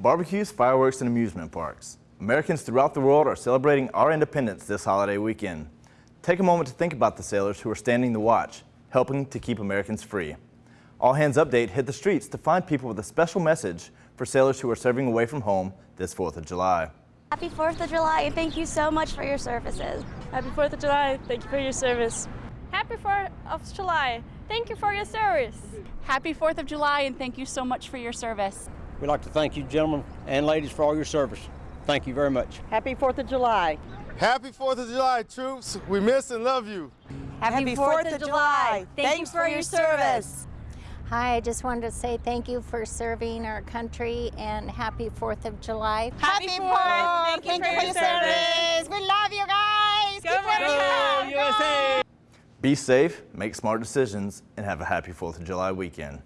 Barbecues, fireworks, and amusement parks. Americans throughout the world are celebrating our independence this holiday weekend. Take a moment to think about the sailors who are standing the watch, helping to keep Americans free. All Hands Update hit the streets to find people with a special message for sailors who are serving away from home this 4th of July. Happy 4th of July and thank you so much for your services. Happy 4th of July. Thank you for your service. Happy 4th of July. Thank you for your service. Happy 4th of July and thank you so much for your service. We'd like to thank you gentlemen and ladies for all your service. Thank you very much. Happy 4th of July. Happy 4th of July, troops. We miss and love you. Happy, 4th, of July. Thanks for your service. Hi, I just wanted to say thank you for serving our country and happy 4th of July. Happy 4th. Thank, you for your service. We love you guys. Go, Go USA! Be safe, make smart decisions, and have a happy 4th of July weekend.